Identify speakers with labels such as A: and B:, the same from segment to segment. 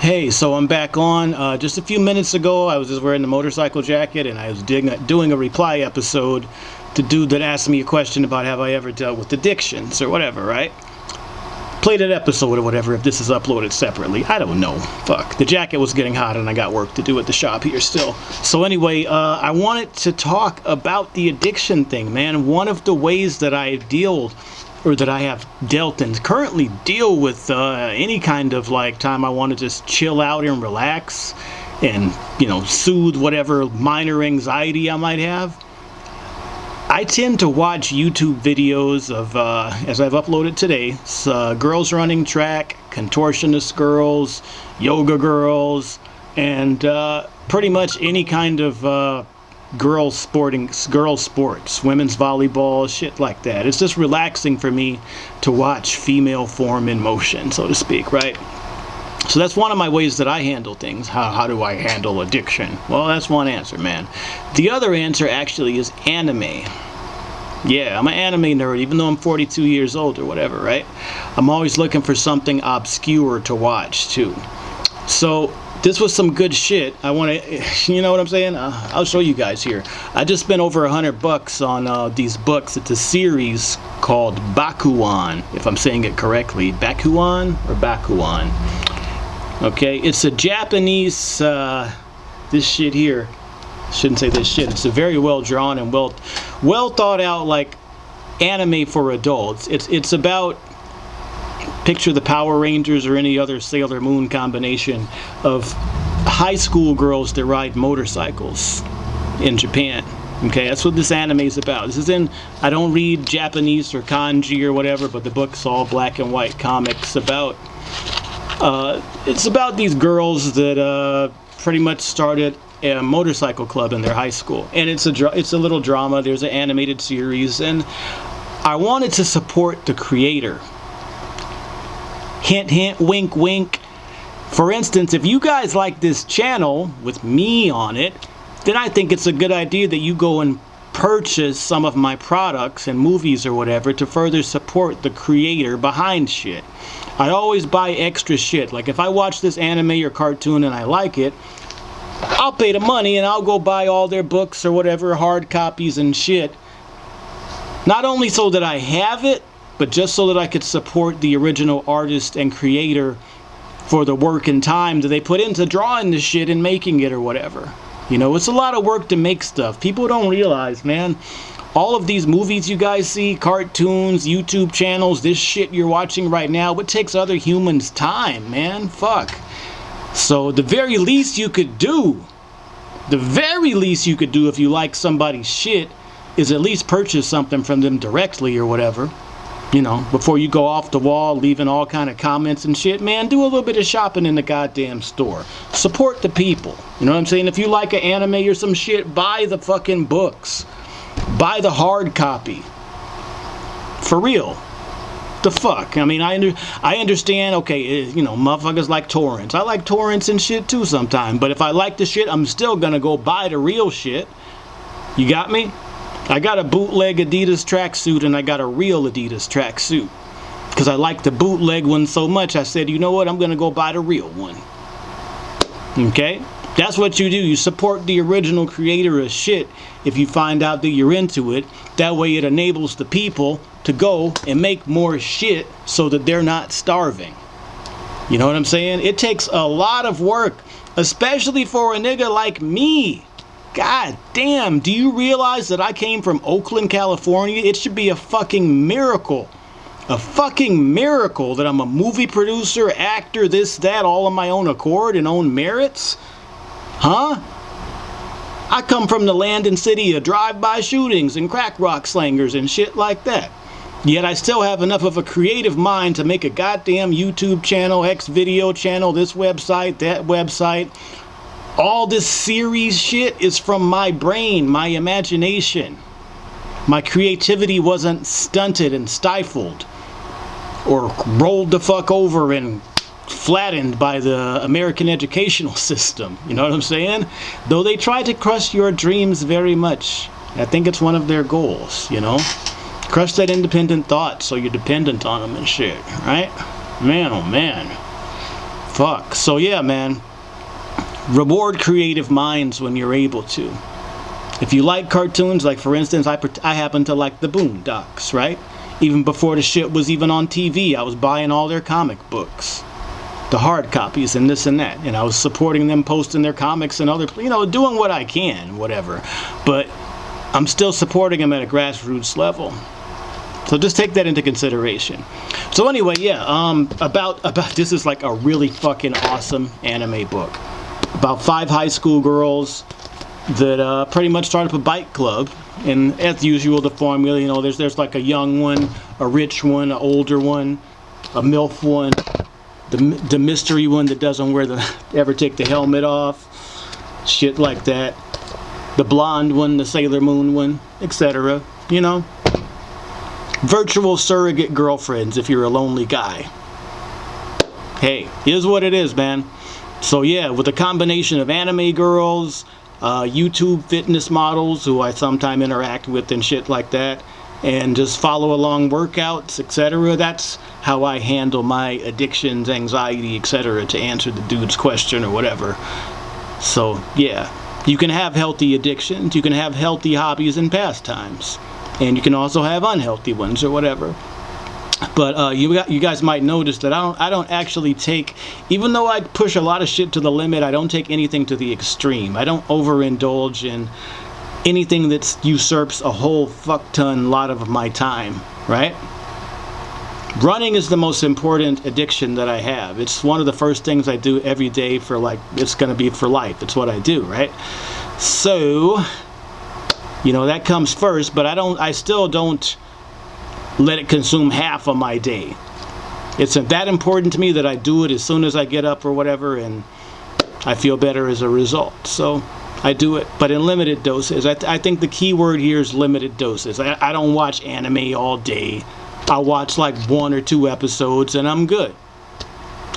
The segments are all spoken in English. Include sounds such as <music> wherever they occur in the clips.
A: Hey, so I'm back on. Uh, just a few minutes ago, I was just wearing the motorcycle jacket and I was doing a reply episode to dude that asked me a question about have I ever dealt with addictions or whatever, right? Play that episode or whatever if this is uploaded separately. I don't know. Fuck. The jacket was getting hot and I got work to do at the shop here still. So anyway, uh, I wanted to talk about the addiction thing, man. One of the ways that I deal or that I have dealt and currently deal with uh, any kind of like time I want to just chill out and relax and you know soothe whatever minor anxiety I might have I tend to watch YouTube videos of uh, as I've uploaded today uh, girls running track contortionist girls yoga girls and uh, pretty much any kind of uh, girls sporting girls sports women's volleyball shit like that. It's just relaxing for me to watch female form in motion so to speak right? So that's one of my ways that I handle things. How, how do I handle addiction? Well that's one answer man. The other answer actually is anime. Yeah, I'm an anime nerd, even though I'm 42 years old or whatever, right? I'm always looking for something obscure to watch, too. So, this was some good shit. I want to, <laughs> you know what I'm saying? Uh, I'll show you guys here. I just spent over a hundred bucks on uh, these books. It's a series called Bakuan, if I'm saying it correctly. Bakuan or Bakuan? Okay, it's a Japanese, uh, this shit here. Shouldn't say this shit. It's a very well drawn and well, well thought out like anime for adults. It's it's about picture the Power Rangers or any other Sailor Moon combination of high school girls that ride motorcycles in Japan. Okay, that's what this anime is about. This is in, I don't read Japanese or kanji or whatever, but the book's all black and white comics about, uh, it's about these girls that uh, pretty much started a motorcycle club in their high school. And it's a, it's a little drama, there's an animated series, and I wanted to support the creator Hint, hint, wink, wink. For instance, if you guys like this channel with me on it, then I think it's a good idea that you go and purchase some of my products and movies or whatever to further support the creator behind shit. I always buy extra shit. Like if I watch this anime or cartoon and I like it, I'll pay the money and I'll go buy all their books or whatever, hard copies and shit. Not only so that I have it, but just so that I could support the original artist and creator for the work and time that they put into drawing this shit and making it or whatever. You know, it's a lot of work to make stuff. People don't realize, man. All of these movies you guys see, cartoons, YouTube channels, this shit you're watching right now, what takes other humans time, man? Fuck. So the very least you could do, the very least you could do if you like somebody's shit is at least purchase something from them directly or whatever you know, before you go off the wall, leaving all kind of comments and shit, man, do a little bit of shopping in the goddamn store. Support the people. You know what I'm saying? If you like an anime or some shit, buy the fucking books. Buy the hard copy. For real. The fuck? I mean, I under, I understand, okay, eh, you know, motherfuckers like torrents. I like torrents and shit too sometimes. But if I like the shit, I'm still gonna go buy the real shit. You got me? I got a bootleg Adidas tracksuit and I got a real Adidas tracksuit. Because I like the bootleg one so much, I said, you know what, I'm going to go buy the real one. Okay? That's what you do. You support the original creator of shit if you find out that you're into it. That way it enables the people to go and make more shit so that they're not starving. You know what I'm saying? It takes a lot of work, especially for a nigga like me God damn, do you realize that I came from Oakland, California? It should be a fucking miracle. A fucking miracle that I'm a movie producer, actor, this, that, all on my own accord and own merits? Huh? I come from the land and city of drive-by shootings and crack rock slangers and shit like that. Yet I still have enough of a creative mind to make a goddamn YouTube channel, X video channel, this website, that website, all this series shit is from my brain, my imagination. My creativity wasn't stunted and stifled or rolled the fuck over and flattened by the American educational <laughs> system. You know what I'm saying? Though they try to crush your dreams very much. I think it's one of their goals, you know? Crush that independent thought so you're dependent on them and shit, right? Man, oh man. fuck. So yeah, man. Reward creative minds when you're able to. If you like cartoons, like for instance, I, I happen to like the Boondocks, right? Even before the shit was even on TV, I was buying all their comic books. The hard copies and this and that. And I was supporting them, posting their comics and other, you know, doing what I can, whatever. But I'm still supporting them at a grassroots level. So just take that into consideration. So anyway, yeah, um, about, about, <laughs> this is like a really fucking awesome anime book. About five high school girls that uh, pretty much start up a bike club. And as usual, the formula, you know, there's, there's like a young one, a rich one, an older one, a MILF one, the, the mystery one that doesn't wear the, <laughs> ever take the helmet off, shit like that. The blonde one, the Sailor Moon one, etc. You know, virtual surrogate girlfriends if you're a lonely guy. Hey, is what it is, man. So yeah, with a combination of anime girls, uh, YouTube fitness models who I sometimes interact with and shit like that, and just follow along workouts, etc. That's how I handle my addictions, anxiety, etc. to answer the dude's question or whatever. So yeah, you can have healthy addictions, you can have healthy hobbies and pastimes and you can also have unhealthy ones or whatever but uh, you got, you guys might notice that I don't I don't actually take even though I push a lot of shit to the limit I don't take anything to the extreme. I don't overindulge in anything that usurps a whole fuck ton lot of my time right? Running is the most important addiction that I have. It's one of the first things I do every day for like it's gonna be for life. It's what I do right? So you know that comes first but I don't I still don't let it consume half of my day. It's that important to me that I do it as soon as I get up or whatever and I feel better as a result. So I do it but in limited doses. I, th I think the key word here is limited doses. I, I don't watch anime all day. I watch like one or two episodes and I'm good.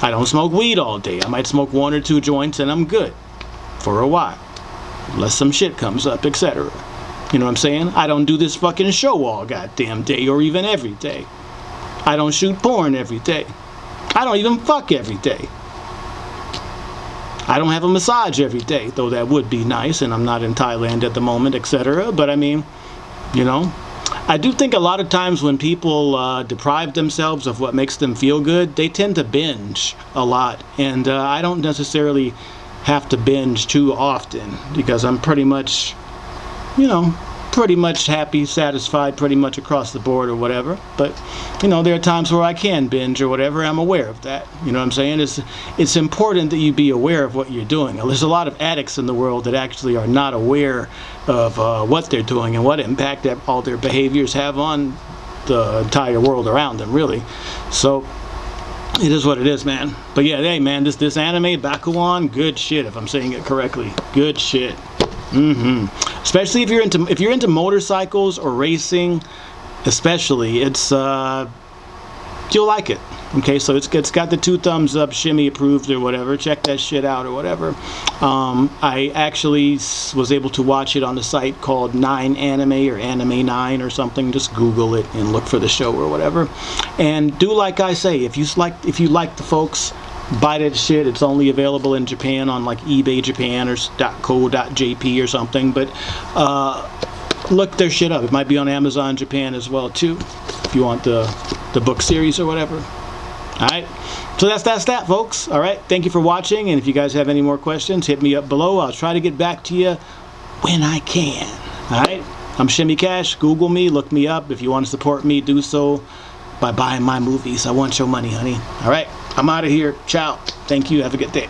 A: I don't smoke weed all day. I might smoke one or two joints and I'm good for a while unless some shit comes up etc you know what I'm saying? I don't do this fucking show all goddamn day or even every day. I don't shoot porn every day. I don't even fuck every day. I don't have a massage every day, though that would be nice, and I'm not in Thailand at the moment, etc. But I mean, you know, I do think a lot of times when people uh, deprive themselves of what makes them feel good, they tend to binge a lot. And uh, I don't necessarily have to binge too often because I'm pretty much you know, pretty much happy, satisfied pretty much across the board or whatever. But, you know, there are times where I can binge or whatever. I'm aware of that. You know what I'm saying? It's, it's important that you be aware of what you're doing. There's a lot of addicts in the world that actually are not aware of uh, what they're doing and what impact that all their behaviors have on the entire world around them, really. So, it is what it is, man. But yeah, hey, man, this this anime, Bakuon, good shit, if I'm saying it correctly. Good shit. Mm-hmm. Especially if you're into if you're into motorcycles or racing, especially it's uh, you'll like it. Okay, so it's it's got the two thumbs up, shimmy approved or whatever. Check that shit out or whatever. Um, I actually was able to watch it on the site called Nine Anime or Anime Nine or something. Just Google it and look for the show or whatever. And do like I say, if you like if you like the folks buy that shit. It's only available in Japan on like eBay Japan or .co.jp or something. But uh, look their shit up. It might be on Amazon Japan as well too, if you want the the book series or whatever. All right. So that's that's that, folks. All right. Thank you for watching. And if you guys have any more questions, hit me up below. I'll try to get back to you when I can. All right. I'm Shimmy Cash. Google me. Look me up. If you want to support me, do so by buying my movies. I want your money, honey. All right. I'm out of here. Ciao. Thank you. Have a good day.